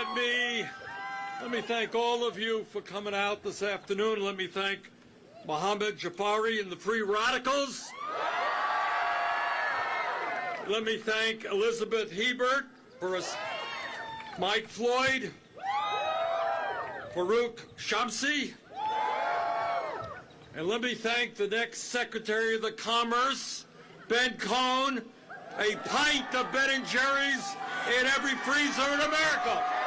let me let me thank all of you for coming out this afternoon. Let me thank Mohammed Jafari and the Free Radicals. Let me thank Elizabeth Hebert for us, Mike Floyd, Farouk Shamsi, and let me thank the next Secretary of the Commerce, Ben Cohen, a pint of Ben and Jerry's in every freezer in America.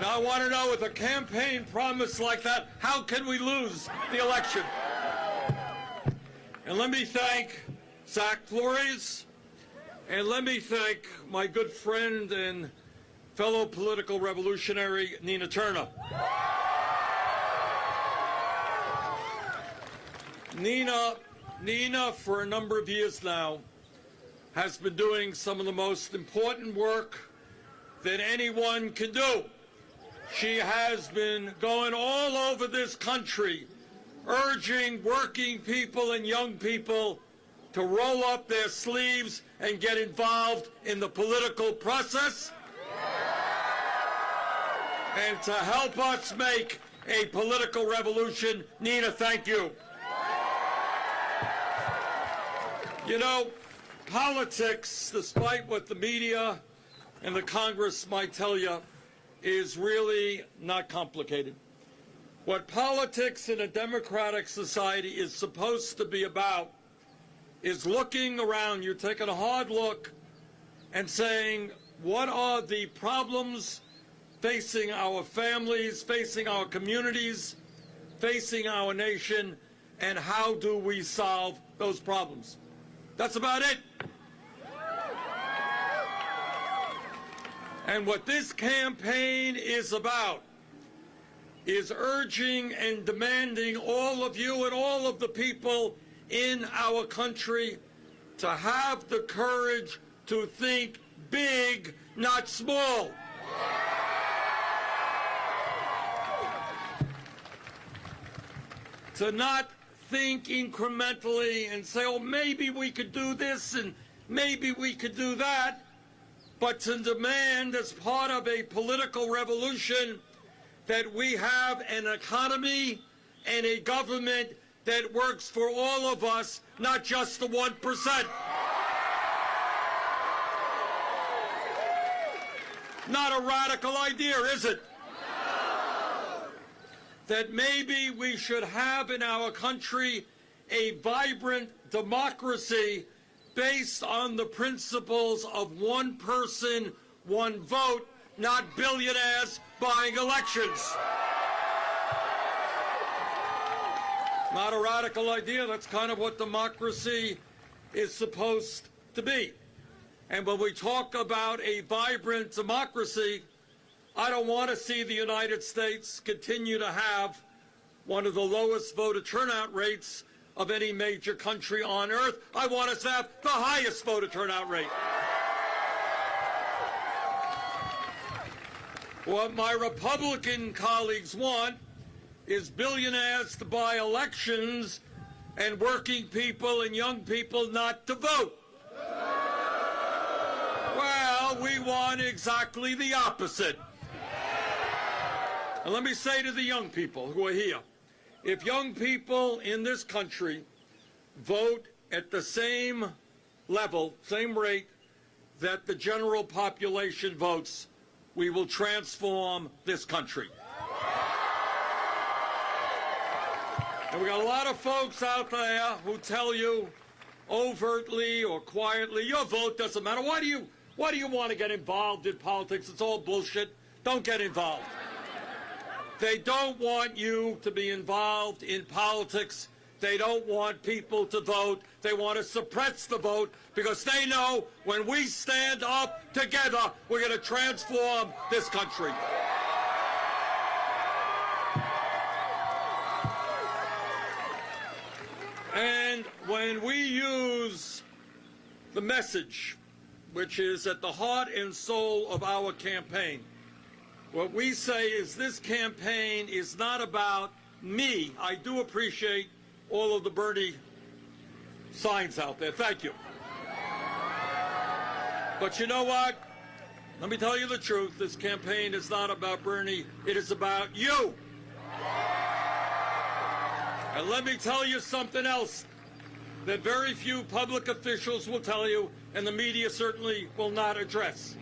Now I want to know with a campaign promise like that, how can we lose the election? And let me thank Zach Flores, and let me thank my good friend and fellow political revolutionary, Nina Turner. Nina, Nina, for a number of years now, has been doing some of the most important work that anyone can do. She has been going all over this country, urging working people and young people to roll up their sleeves and get involved in the political process and to help us make a political revolution. Nina, thank you. You know, politics, despite what the media and the Congress might tell you, is really not complicated. What politics in a democratic society is supposed to be about is looking around you, taking a hard look, and saying, what are the problems facing our families, facing our communities, facing our nation, and how do we solve those problems? That's about it. And what this campaign is about is urging and demanding all of you and all of the people in our country to have the courage to think big, not small. To not think incrementally and say, oh, maybe we could do this and maybe we could do that, but to demand as part of a political revolution that we have an economy and a government that works for all of us, not just the 1%. Not a radical idea, is it? that maybe we should have in our country a vibrant democracy based on the principles of one person, one vote, not billionaires buying elections. Not a radical idea. That's kind of what democracy is supposed to be. And when we talk about a vibrant democracy, I don't want to see the United States continue to have one of the lowest voter turnout rates of any major country on earth. I want us to have the highest voter turnout rate. What my Republican colleagues want is billionaires to buy elections and working people and young people not to vote. Well, we want exactly the opposite. And let me say to the young people who are here, if young people in this country vote at the same level, same rate that the general population votes, we will transform this country. And we got a lot of folks out there who tell you overtly or quietly, your vote doesn't matter. Why do you why do you want to get involved in politics? It's all bullshit. Don't get involved. They don't want you to be involved in politics. They don't want people to vote. They want to suppress the vote because they know when we stand up together, we're going to transform this country. And when we use the message, which is at the heart and soul of our campaign, what we say is this campaign is not about me. I do appreciate all of the Bernie signs out there. Thank you. But you know what? Let me tell you the truth. This campaign is not about Bernie. It is about you. And let me tell you something else that very few public officials will tell you, and the media certainly will not address.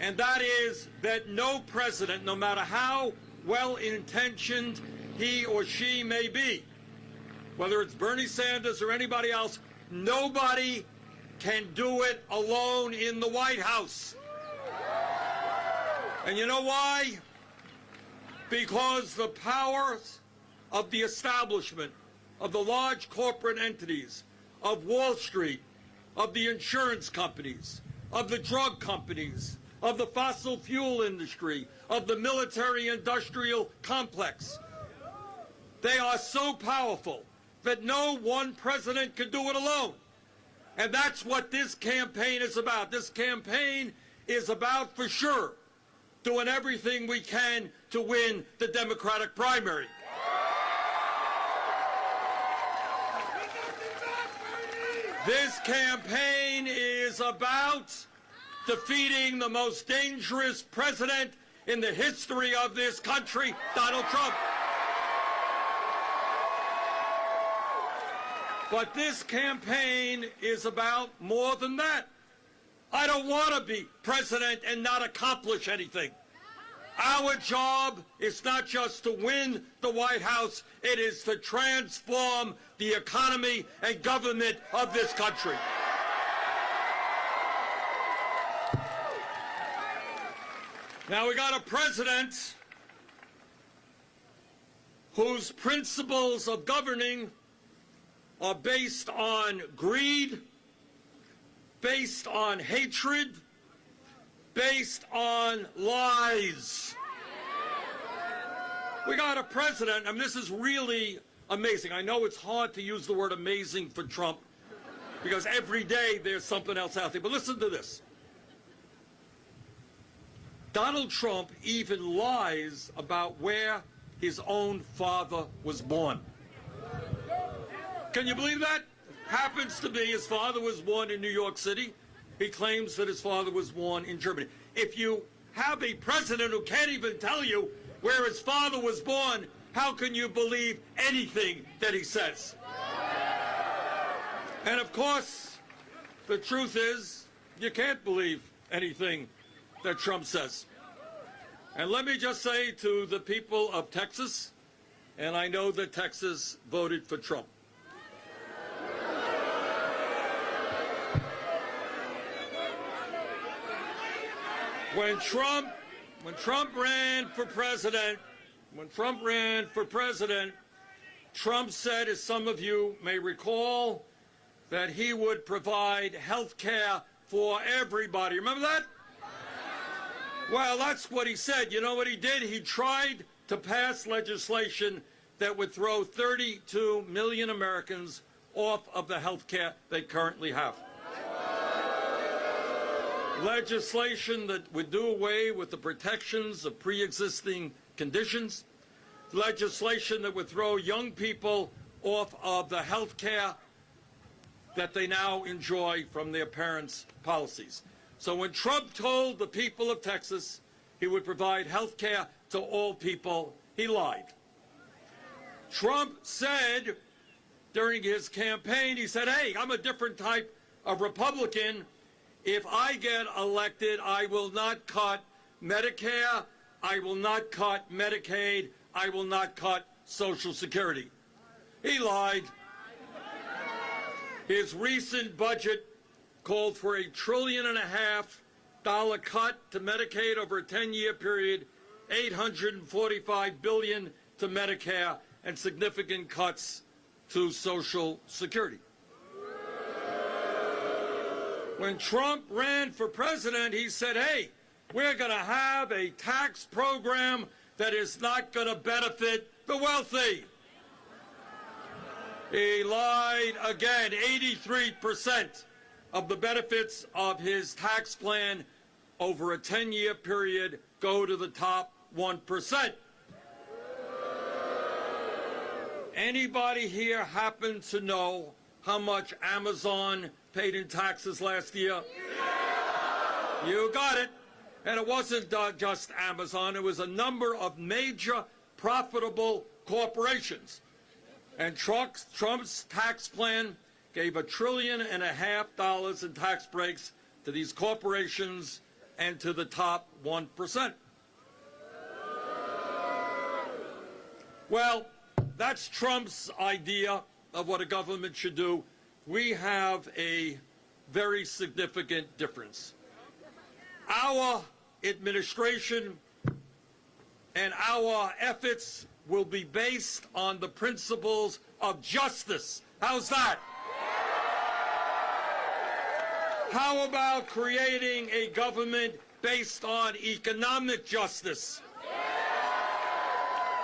And that is that no president, no matter how well intentioned he or she may be, whether it's Bernie Sanders or anybody else, nobody can do it alone in the White House. And you know why? Because the powers of the establishment, of the large corporate entities, of Wall Street, of the insurance companies, of the drug companies, of the fossil fuel industry, of the military industrial complex. They are so powerful that no one president could do it alone. And that's what this campaign is about. This campaign is about, for sure, doing everything we can to win the Democratic primary. This campaign is about defeating the most dangerous president in the history of this country, Donald Trump. But this campaign is about more than that. I don't want to be president and not accomplish anything. Our job is not just to win the White House, it is to transform the economy and government of this country. Now we got a president whose principles of governing are based on greed, based on hatred, based on lies. We got a president, and this is really amazing. I know it's hard to use the word amazing for Trump because every day there's something else out there. But listen to this. Donald Trump even lies about where his own father was born. Can you believe that? Happens to be his father was born in New York City. He claims that his father was born in Germany. If you have a president who can't even tell you where his father was born, how can you believe anything that he says? And of course, the truth is, you can't believe anything that Trump says. And let me just say to the people of Texas, and I know that Texas voted for Trump. When Trump, when Trump ran for president, when Trump ran for president, Trump said, as some of you may recall, that he would provide health care for everybody. Remember that? Well, that's what he said. You know what he did? He tried to pass legislation that would throw 32 million Americans off of the health care they currently have legislation that would do away with the protections of pre-existing conditions, legislation that would throw young people off of the health care that they now enjoy from their parents' policies. So when Trump told the people of Texas he would provide health care to all people, he lied. Trump said during his campaign, he said, hey, I'm a different type of Republican if I get elected, I will not cut Medicare, I will not cut Medicaid, I will not cut Social Security. He lied. His recent budget called for a trillion and a half dollar cut to Medicaid over a 10-year period, 845 billion to Medicare, and significant cuts to Social Security. When Trump ran for president, he said, hey, we're going to have a tax program that is not going to benefit the wealthy. He lied again. 83% of the benefits of his tax plan over a 10-year period go to the top 1%. Anybody here happen to know how much Amazon paid in taxes last year? You got it. And it wasn't uh, just Amazon, it was a number of major profitable corporations. And Trump's, Trump's tax plan gave a trillion and a half dollars in tax breaks to these corporations and to the top 1%. Well, that's Trump's idea of what a government should do. We have a very significant difference. Our administration and our efforts will be based on the principles of justice. How's that? How about creating a government based on economic justice,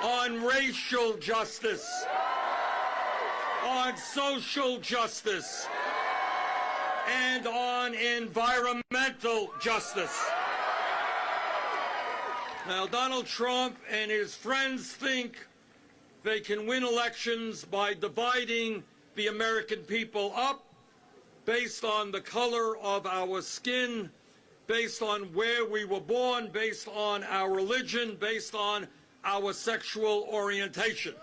on racial justice, on social justice, and on environmental justice? Now, Donald Trump and his friends think they can win elections by dividing the American people up based on the color of our skin, based on where we were born, based on our religion, based on our sexual orientation.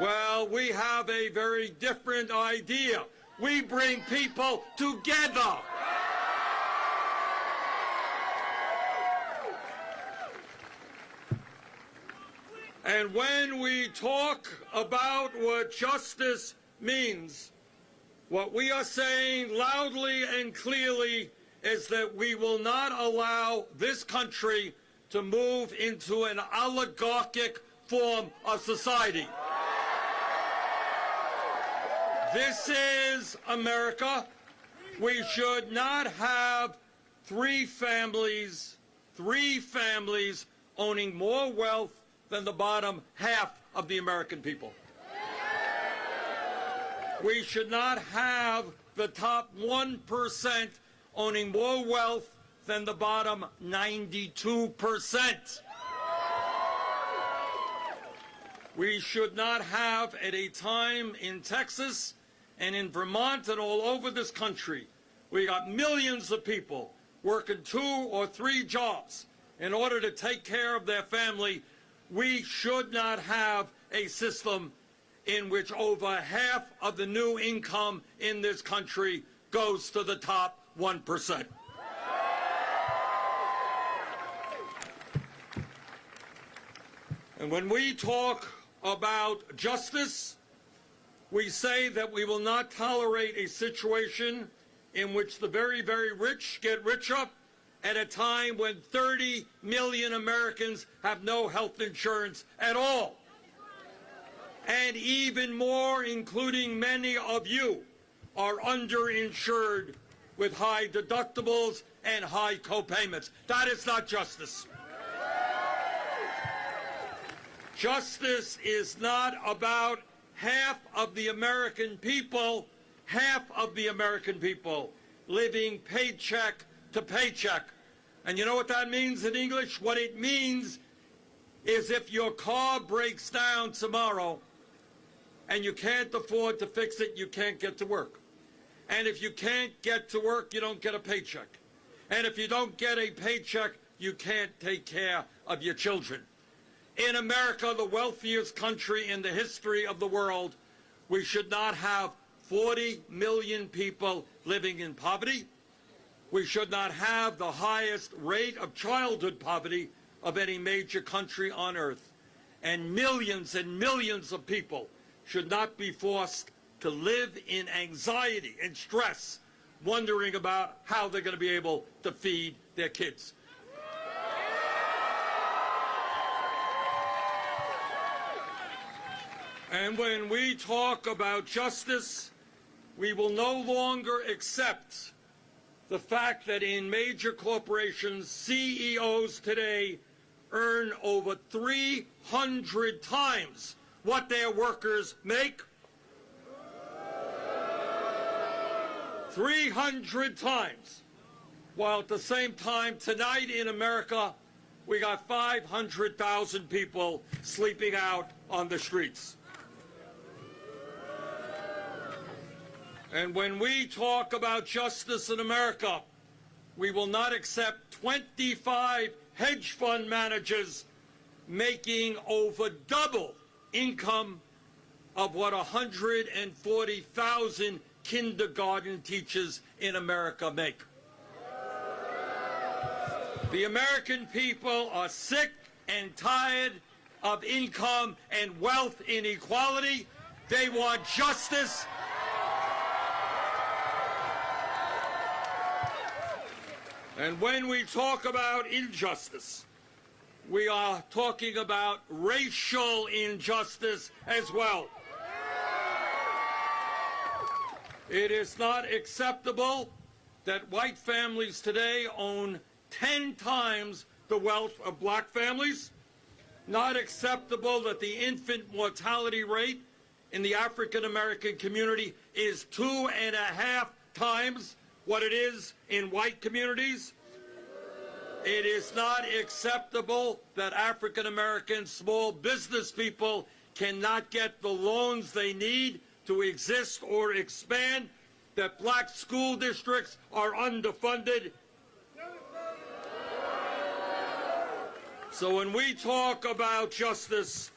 Well, we have a very different idea. We bring people together. And when we talk about what justice means, what we are saying loudly and clearly is that we will not allow this country to move into an oligarchic form of society. This is America. We should not have three families, three families owning more wealth than the bottom half of the American people. We should not have the top 1% owning more wealth than the bottom 92%. We should not have, at a time in Texas and in Vermont and all over this country, we got millions of people working two or three jobs in order to take care of their family. We should not have a system in which over half of the new income in this country goes to the top 1%. And when we talk about justice, we say that we will not tolerate a situation in which the very, very rich get richer at a time when 30 million Americans have no health insurance at all and even more, including many of you, are underinsured with high deductibles and high copayments. That is not justice. Justice is not about half of the American people, half of the American people living paycheck to paycheck. And you know what that means in English? What it means is if your car breaks down tomorrow, and you can't afford to fix it, you can't get to work. And if you can't get to work, you don't get a paycheck. And if you don't get a paycheck, you can't take care of your children. In America, the wealthiest country in the history of the world, we should not have 40 million people living in poverty. We should not have the highest rate of childhood poverty of any major country on earth. And millions and millions of people should not be forced to live in anxiety and stress, wondering about how they're going to be able to feed their kids. And when we talk about justice, we will no longer accept the fact that in major corporations, CEOs today earn over 300 times what their workers make? 300 times. While at the same time, tonight in America, we got 500,000 people sleeping out on the streets. And when we talk about justice in America, we will not accept 25 hedge fund managers making over double income of what 140,000 kindergarten teachers in America make. The American people are sick and tired of income and wealth inequality. They want justice. And when we talk about injustice, we are talking about racial injustice as well. It is not acceptable that white families today own 10 times the wealth of black families. Not acceptable that the infant mortality rate in the African American community is two and a half times what it is in white communities. It is not acceptable that African American small business people cannot get the loans they need to exist or expand, that black school districts are underfunded. So when we talk about justice,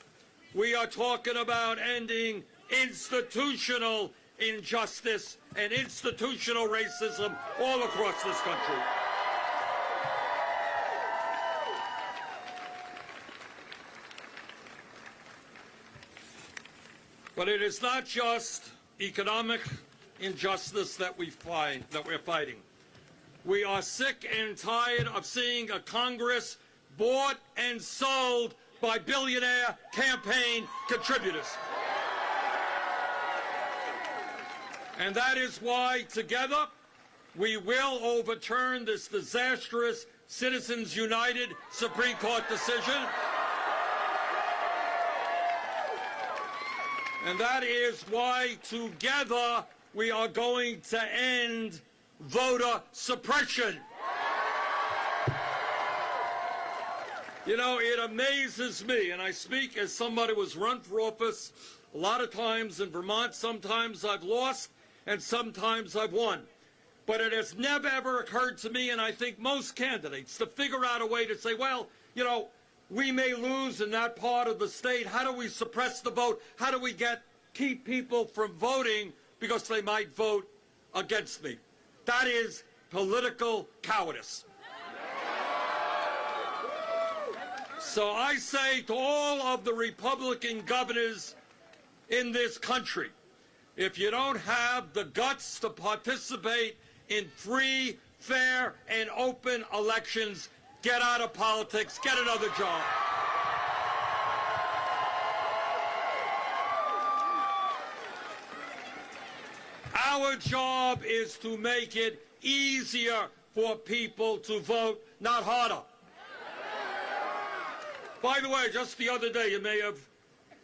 we are talking about ending institutional injustice and institutional racism all across this country. But it is not just economic injustice that we find that we're fighting. We are sick and tired of seeing a Congress bought and sold by billionaire campaign contributors. And that is why, together, we will overturn this disastrous Citizens United Supreme Court decision. And that is why together we are going to end voter suppression. You know, it amazes me, and I speak as somebody who was run for office a lot of times in Vermont. Sometimes I've lost, and sometimes I've won. But it has never, ever occurred to me, and I think most candidates, to figure out a way to say, well, you know, we may lose in that part of the state. How do we suppress the vote? How do we get keep people from voting because they might vote against me? That is political cowardice. So I say to all of the Republican governors in this country, if you don't have the guts to participate in free, fair, and open elections, Get out of politics. Get another job. Our job is to make it easier for people to vote, not harder. By the way, just the other day, you may have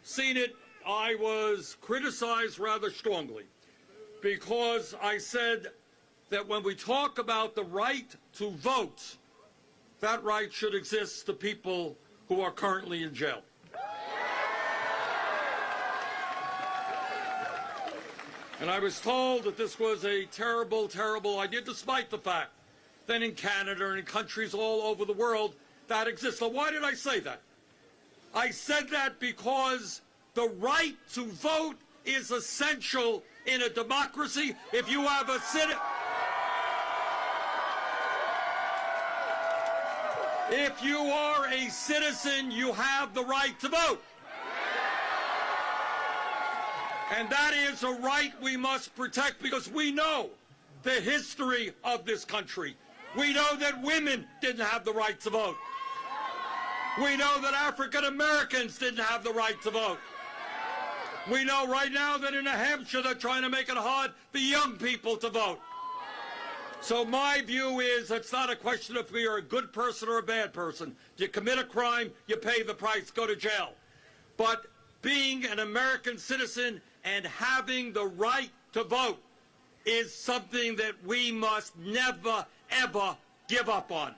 seen it, I was criticized rather strongly because I said that when we talk about the right to vote, that right should exist to people who are currently in jail. And I was told that this was a terrible, terrible idea, despite the fact that in Canada and in countries all over the world that exists. Why did I say that? I said that because the right to vote is essential in a democracy. If you have a citizen... If you are a citizen, you have the right to vote. And that is a right we must protect because we know the history of this country. We know that women didn't have the right to vote. We know that African Americans didn't have the right to vote. We know right now that in New Hampshire they're trying to make it hard for young people to vote. So my view is it's not a question of you're a good person or a bad person. You commit a crime, you pay the price, go to jail. But being an American citizen and having the right to vote is something that we must never, ever give up on.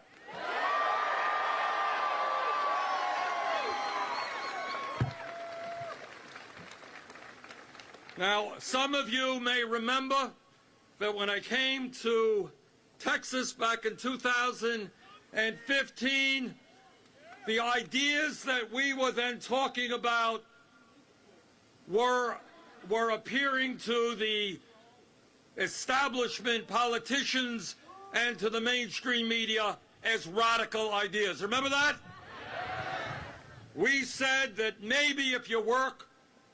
Now, some of you may remember that when I came to Texas back in 2015, the ideas that we were then talking about were, were appearing to the establishment politicians and to the mainstream media as radical ideas. Remember that? We said that maybe if you work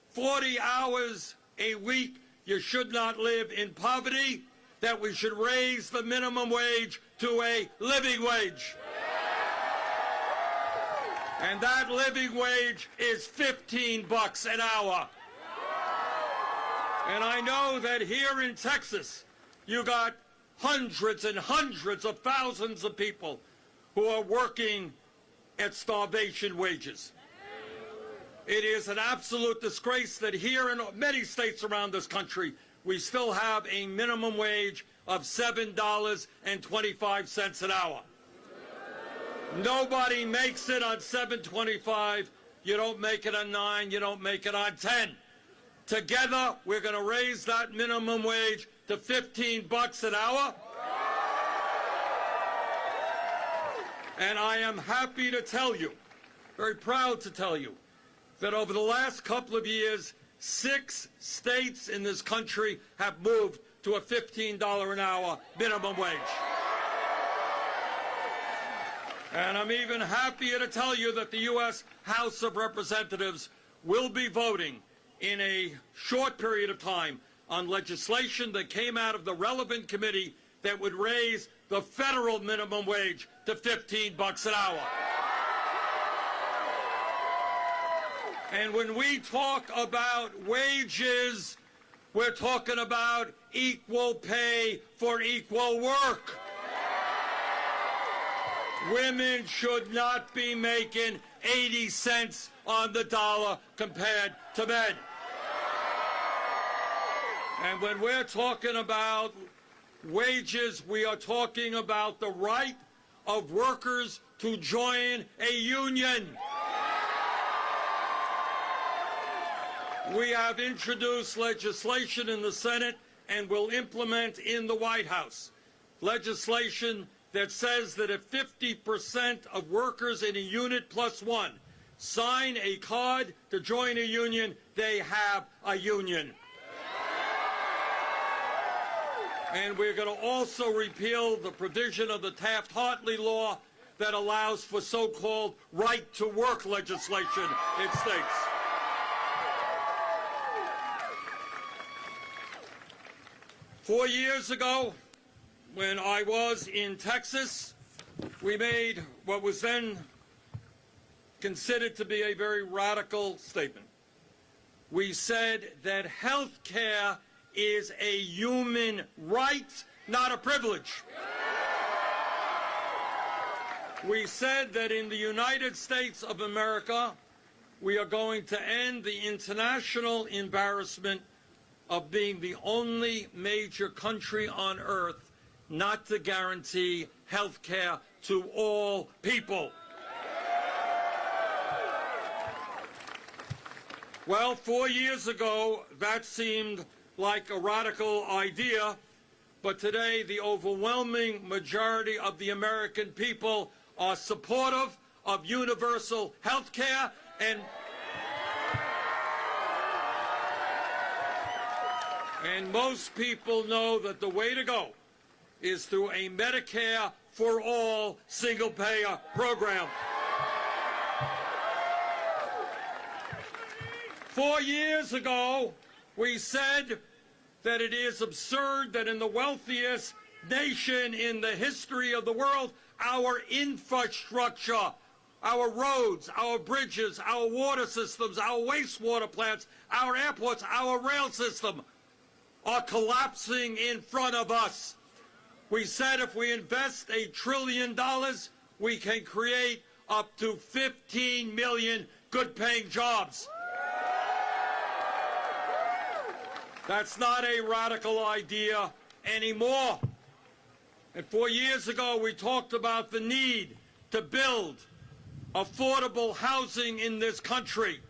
40 hours a week, you should not live in poverty, that we should raise the minimum wage to a living wage. And that living wage is 15 bucks an hour. And I know that here in Texas, you got hundreds and hundreds of thousands of people who are working at starvation wages. It is an absolute disgrace that here in many states around this country, we still have a minimum wage of $7.25 an hour. Nobody makes it on 7.25. You don't make it on 9, you don't make it on 10. Together, we're going to raise that minimum wage to 15 bucks an hour. And I am happy to tell you, very proud to tell you, that over the last couple of years, six states in this country have moved to a $15 an hour minimum wage. And I'm even happier to tell you that the U.S. House of Representatives will be voting in a short period of time on legislation that came out of the relevant committee that would raise the federal minimum wage to 15 bucks an hour. And when we talk about wages, we're talking about equal pay for equal work. Women should not be making 80 cents on the dollar compared to men. And when we're talking about wages, we are talking about the right of workers to join a union. We have introduced legislation in the Senate and will implement in the White House legislation that says that if 50% of workers in a unit plus one sign a card to join a union, they have a union. And we're going to also repeal the provision of the Taft-Hartley law that allows for so-called right-to-work legislation in states. Four years ago, when I was in Texas, we made what was then considered to be a very radical statement. We said that health care is a human right, not a privilege. We said that in the United States of America, we are going to end the international embarrassment of being the only major country on earth not to guarantee health care to all people. Well, four years ago, that seemed like a radical idea, but today the overwhelming majority of the American people are supportive of universal health care and and most people know that the way to go is through a Medicare for all single payer program. Four years ago, we said that it is absurd that in the wealthiest nation in the history of the world, our infrastructure, our roads, our bridges, our water systems, our wastewater plants, our airports, our rail system are collapsing in front of us. We said if we invest a trillion dollars, we can create up to 15 million good-paying jobs. That's not a radical idea anymore. And four years ago, we talked about the need to build affordable housing in this country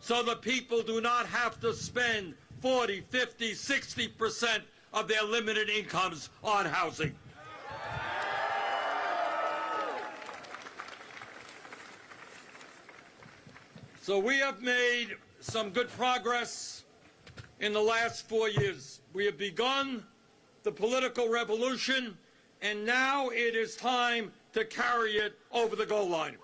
so that people do not have to spend 40, 50, 60% of their limited incomes on housing. So we have made some good progress in the last four years. We have begun the political revolution, and now it is time to carry it over the goal line.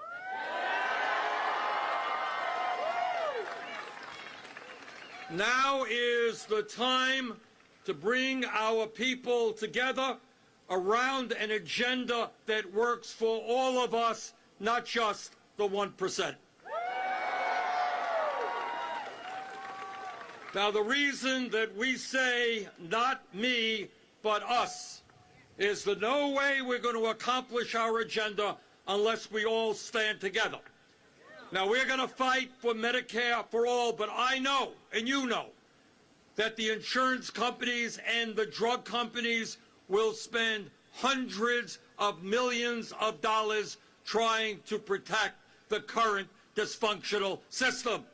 Now is the time to bring our people together around an agenda that works for all of us, not just the 1%. Now, the reason that we say not me, but us, is that no way we're going to accomplish our agenda unless we all stand together. Now, we're going to fight for Medicare for all, but I know, and you know, that the insurance companies and the drug companies will spend hundreds of millions of dollars trying to protect the current dysfunctional system.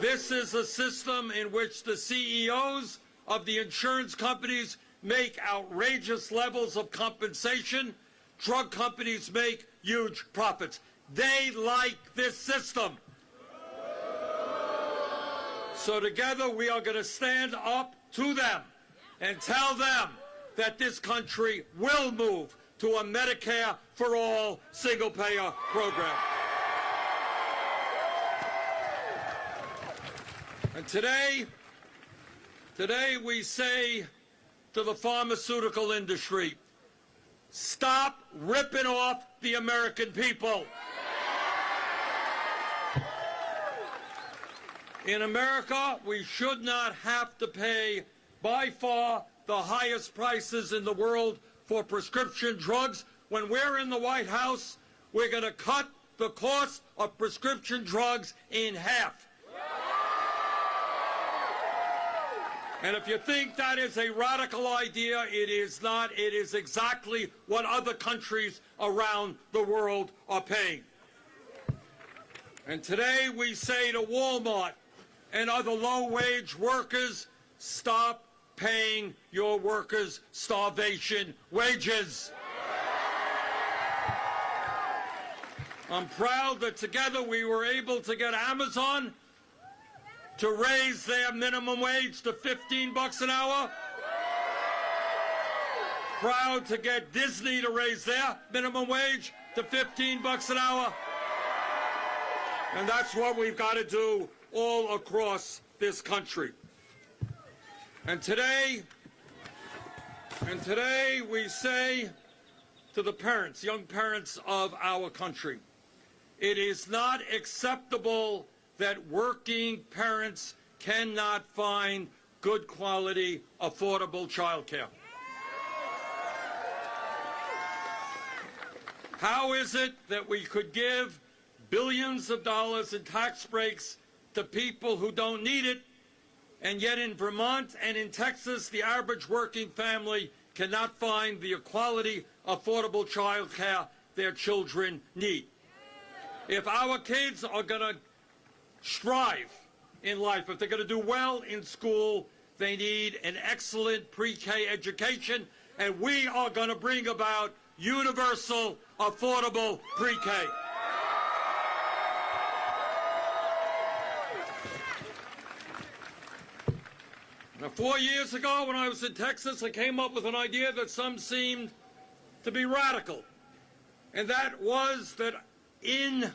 This is a system in which the CEOs of the insurance companies make outrageous levels of compensation. Drug companies make huge profits. They like this system. So together we are going to stand up to them and tell them that this country will move to a Medicare for all single payer program. And today, today we say to the pharmaceutical industry, stop ripping off the American people. In America, we should not have to pay by far the highest prices in the world for prescription drugs. When we're in the White House, we're going to cut the cost of prescription drugs in half. And if you think that is a radical idea, it is not. It is exactly what other countries around the world are paying. And today we say to Walmart and other low-wage workers, stop paying your workers starvation wages. I'm proud that together we were able to get Amazon to raise their minimum wage to 15 bucks an hour. Proud to get Disney to raise their minimum wage to 15 bucks an hour. And that's what we've got to do all across this country. And today, and today we say to the parents, young parents of our country, it is not acceptable that working parents cannot find good quality, affordable child care. How is it that we could give billions of dollars in tax breaks to people who don't need it, and yet in Vermont and in Texas, the average working family cannot find the quality, affordable child care their children need? If our kids are going to strive in life. If they're going to do well in school, they need an excellent pre-K education, and we are going to bring about universal, affordable pre-K. Now, four years ago, when I was in Texas, I came up with an idea that some seemed to be radical, and that was that in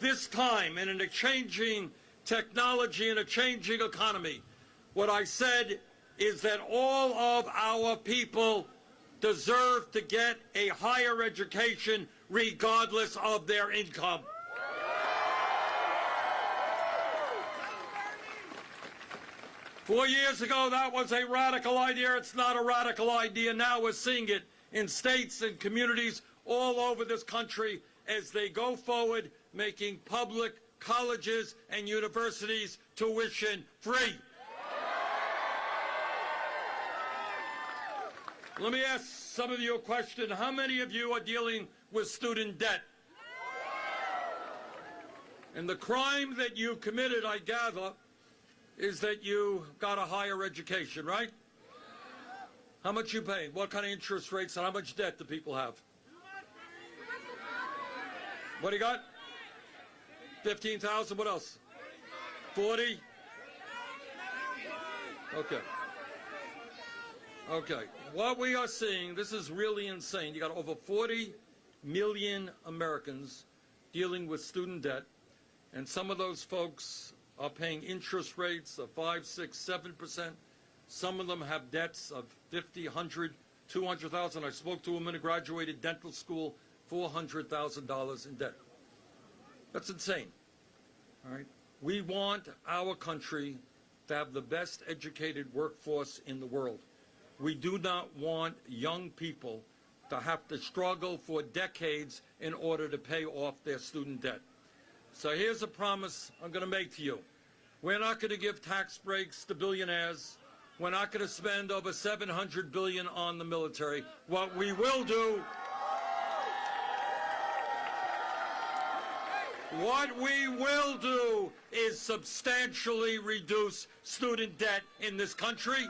this time and in a changing technology and a changing economy, what I said is that all of our people deserve to get a higher education regardless of their income. Four years ago, that was a radical idea. It's not a radical idea now. We're seeing it in states and communities all over this country as they go forward making public colleges and universities tuition free. Let me ask some of you a question. How many of you are dealing with student debt? And the crime that you committed, I gather, is that you got a higher education, right? How much you pay? What kind of interest rates and how much debt do people have? What do you got? 15,000, what else? 40? Okay. Okay. What we are seeing, this is really insane. You got over 40 million Americans dealing with student debt, and some of those folks are paying interest rates of 5, 6, 7%. Some of them have debts of 50, 100, 200,000. I spoke to a woman who graduated dental school, $400,000 in debt. That's insane. All right? We want our country to have the best educated workforce in the world. We do not want young people to have to struggle for decades in order to pay off their student debt. So here's a promise I'm going to make to you. We're not going to give tax breaks to billionaires. We're not going to spend over 700 billion on the military. What we will do What we will do is substantially reduce student debt in this country.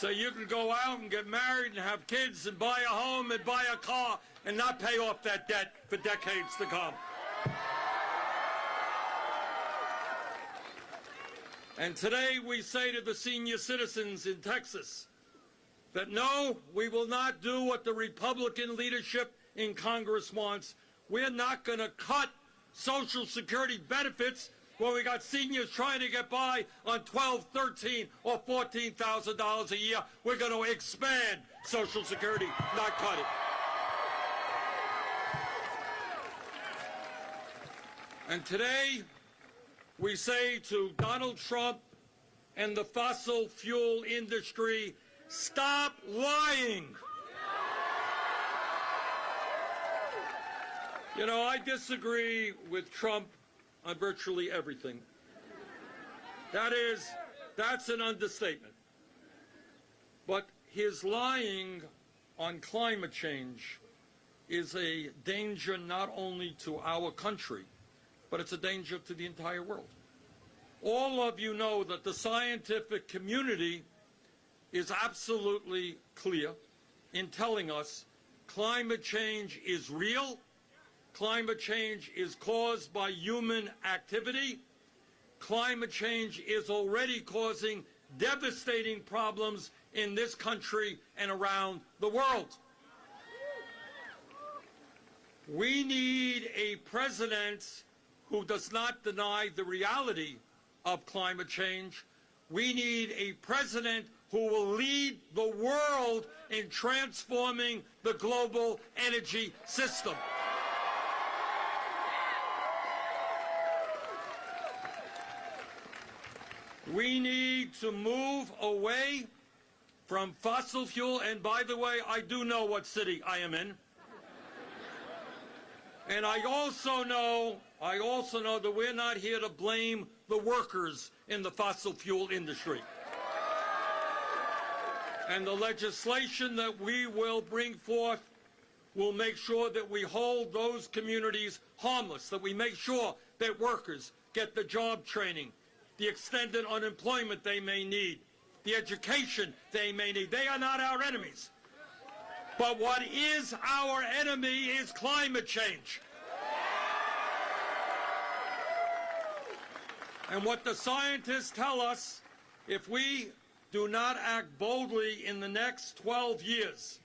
So you can go out and get married and have kids and buy a home and buy a car and not pay off that debt for decades to come. And today we say to the senior citizens in Texas that no, we will not do what the Republican leadership in Congress wants. We're not going to cut Social Security benefits when we got seniors trying to get by on 12, 13, or $14,000 a year. We're going to expand Social Security, not cut it. And today, we say to Donald Trump and the fossil fuel industry, stop lying. You know, I disagree with Trump on virtually everything. That is, that's an understatement. But his lying on climate change is a danger not only to our country, but it's a danger to the entire world. All of you know that the scientific community is absolutely clear in telling us climate change is real Climate change is caused by human activity. Climate change is already causing devastating problems in this country and around the world. We need a president who does not deny the reality of climate change. We need a president who will lead the world in transforming the global energy system. We need to move away from fossil fuel. And by the way, I do know what city I am in. And I also know, I also know that we're not here to blame the workers in the fossil fuel industry. And the legislation that we will bring forth will make sure that we hold those communities harmless, that we make sure that workers get the job training, the extended unemployment they may need, the education they may need. They are not our enemies. But what is our enemy is climate change. And what the scientists tell us, if we do not act boldly in the next 12 years,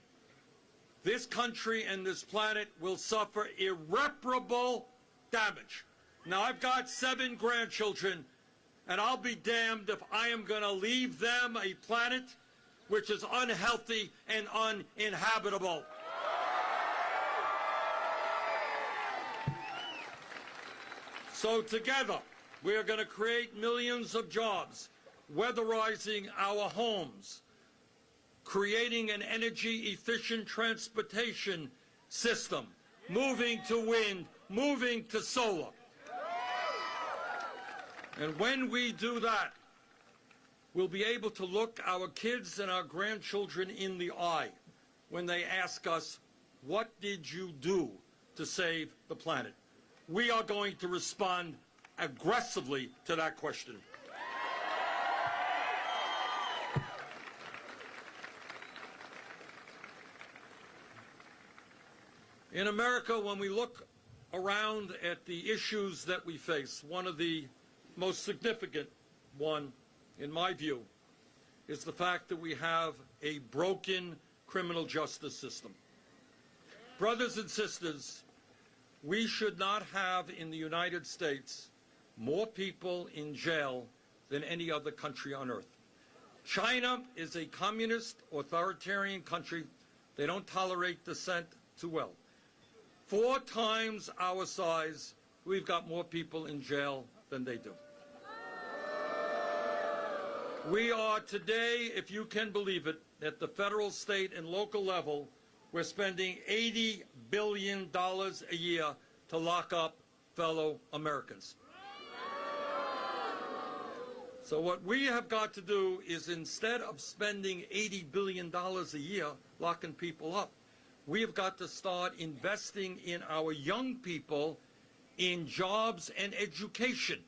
this country and this planet will suffer irreparable damage. Now, I've got seven grandchildren and I'll be damned if I am going to leave them a planet which is unhealthy and uninhabitable. So together, we are going to create millions of jobs, weatherizing our homes, creating an energy-efficient transportation system, moving to wind, moving to solar, and when we do that, we'll be able to look our kids and our grandchildren in the eye when they ask us, what did you do to save the planet? We are going to respond aggressively to that question. In America, when we look around at the issues that we face, one of the most significant one, in my view, is the fact that we have a broken criminal justice system. Brothers and sisters, we should not have in the United States more people in jail than any other country on earth. China is a communist, authoritarian country. They don't tolerate dissent too well. Four times our size, we've got more people in jail than they do. We are today, if you can believe it, at the federal, state, and local level, we're spending $80 billion a year to lock up fellow Americans. So what we have got to do is instead of spending $80 billion a year locking people up, we have got to start investing in our young people in jobs and education.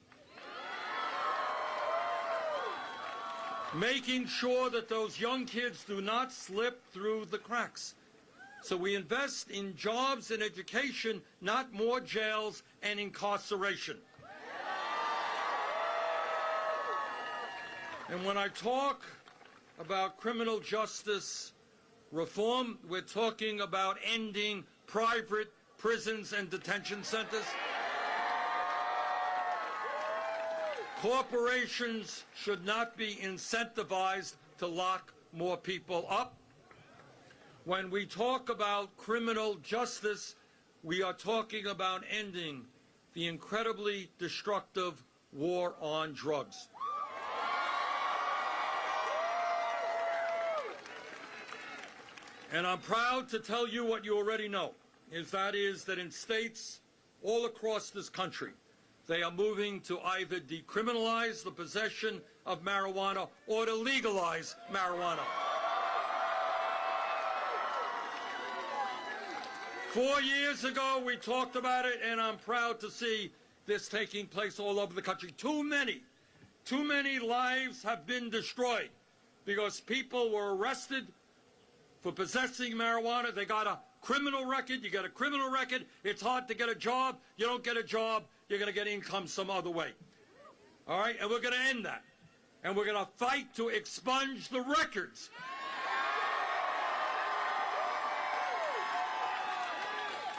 Making sure that those young kids do not slip through the cracks. So we invest in jobs and education, not more jails and incarceration. And when I talk about criminal justice reform, we're talking about ending private prisons and detention centers. Corporations should not be incentivized to lock more people up. When we talk about criminal justice, we are talking about ending the incredibly destructive war on drugs. And I'm proud to tell you what you already know, is that is that in states all across this country, they are moving to either decriminalize the possession of marijuana or to legalize marijuana. Four years ago, we talked about it, and I'm proud to see this taking place all over the country. Too many, too many lives have been destroyed because people were arrested for possessing marijuana. They got a criminal record. You get a criminal record. It's hard to get a job. You don't get a job. You're going to get income some other way. All right? And we're going to end that. And we're going to fight to expunge the records.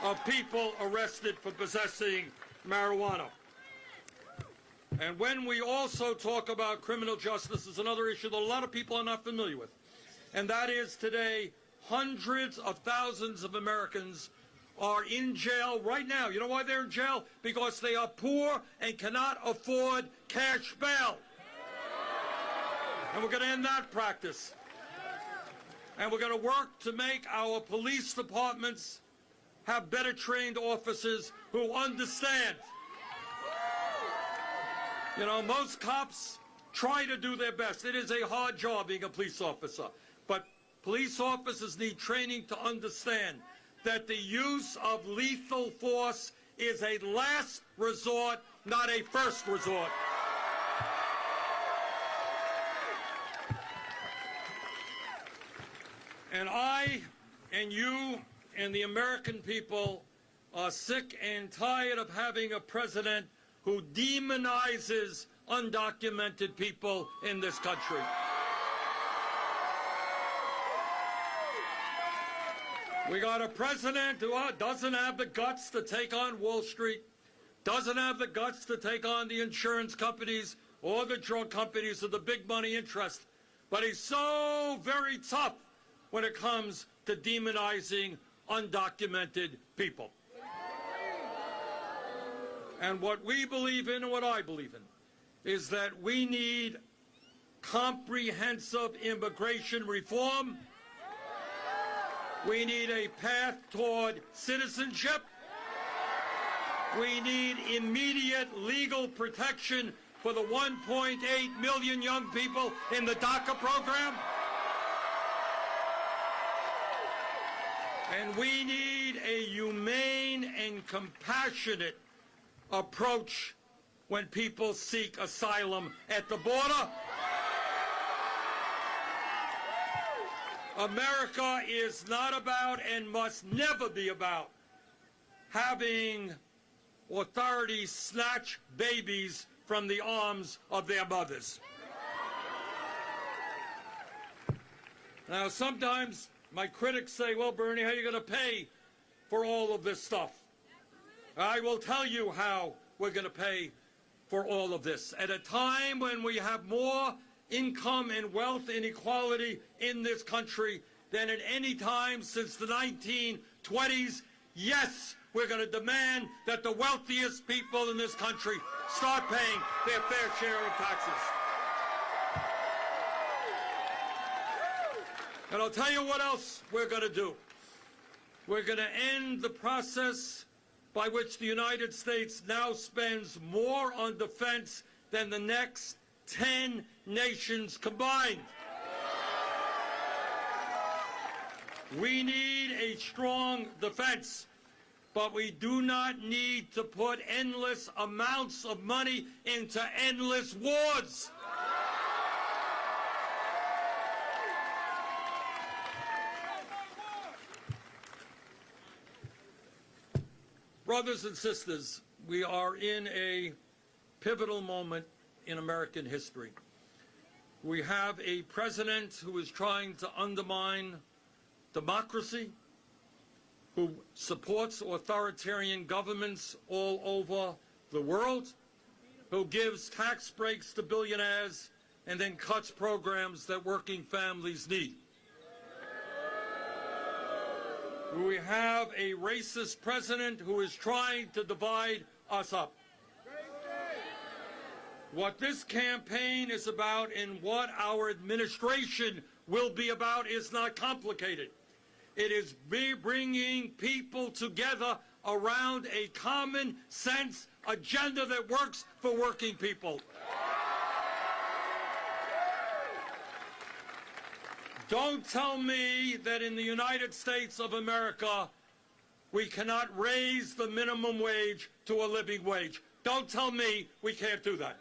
of people arrested for possessing marijuana. And when we also talk about criminal justice, is another issue that a lot of people are not familiar with and that is today hundreds of thousands of Americans are in jail right now. You know why they're in jail? Because they are poor and cannot afford cash bail. And we're going to end that practice. And we're going to work to make our police departments have better trained officers who understand. You know, most cops try to do their best. It is a hard job being a police officer. But police officers need training to understand that the use of lethal force is a last resort, not a first resort. And I and you and the American people are sick and tired of having a president who demonizes undocumented people in this country. We got a president who uh, doesn't have the guts to take on Wall Street, doesn't have the guts to take on the insurance companies or the drug companies or the big money interest, but he's so very tough when it comes to demonizing undocumented people. And what we believe in and what I believe in is that we need comprehensive immigration reform we need a path toward citizenship. We need immediate legal protection for the 1.8 million young people in the DACA program. And we need a humane and compassionate approach when people seek asylum at the border. America is not about and must never be about having authorities snatch babies from the arms of their mothers. Now, sometimes my critics say, well, Bernie, how are you going to pay for all of this stuff? I will tell you how we're going to pay for all of this. At a time when we have more income and wealth inequality in this country than at any time since the 1920s, yes, we're going to demand that the wealthiest people in this country start paying their fair share of taxes. And I'll tell you what else we're going to do. We're going to end the process by which the United States now spends more on defense than the next 10 nations combined. We need a strong defense, but we do not need to put endless amounts of money into endless wars. Brothers and sisters, we are in a pivotal moment in American history. We have a president who is trying to undermine democracy, who supports authoritarian governments all over the world, who gives tax breaks to billionaires and then cuts programs that working families need. We have a racist president who is trying to divide us up. What this campaign is about and what our administration will be about is not complicated. It is bringing people together around a common sense agenda that works for working people. Don't tell me that in the United States of America we cannot raise the minimum wage to a living wage. Don't tell me we can't do that.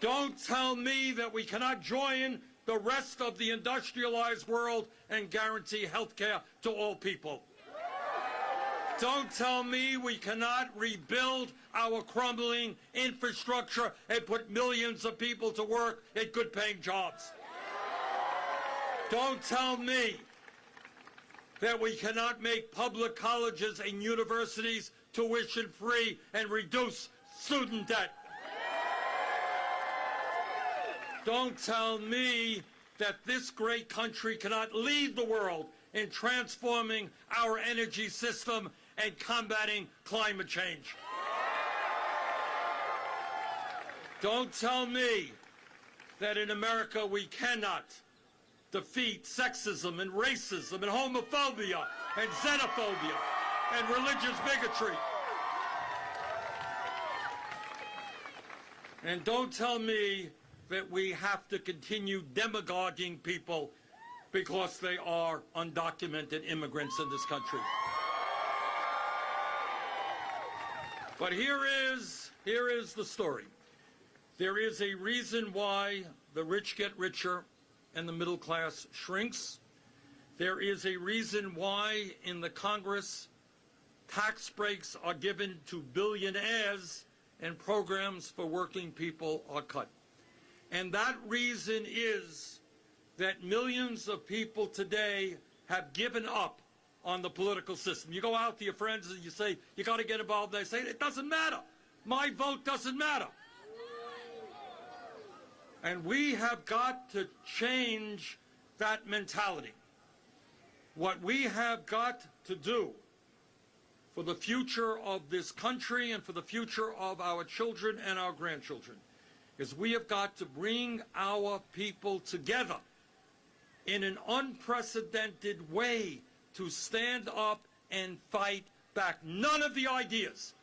Don't tell me that we cannot join the rest of the industrialized world and guarantee health care to all people. Don't tell me we cannot rebuild our crumbling infrastructure and put millions of people to work in good paying jobs. Don't tell me that we cannot make public colleges and universities tuition free and reduce student debt. Don't tell me that this great country cannot lead the world in transforming our energy system and combating climate change. Don't tell me that in America we cannot defeat sexism and racism and homophobia and xenophobia and religious bigotry. And don't tell me that we have to continue demagoguing people because they are undocumented immigrants in this country. But here is, here is the story. There is a reason why the rich get richer and the middle class shrinks. There is a reason why in the Congress tax breaks are given to billionaires and programs for working people are cut. And that reason is that millions of people today have given up on the political system. You go out to your friends and you say, you got to get involved. They say, it doesn't matter. My vote doesn't matter. And we have got to change that mentality. What we have got to do for the future of this country and for the future of our children and our grandchildren is we have got to bring our people together in an unprecedented way to stand up and fight back. None of the ideas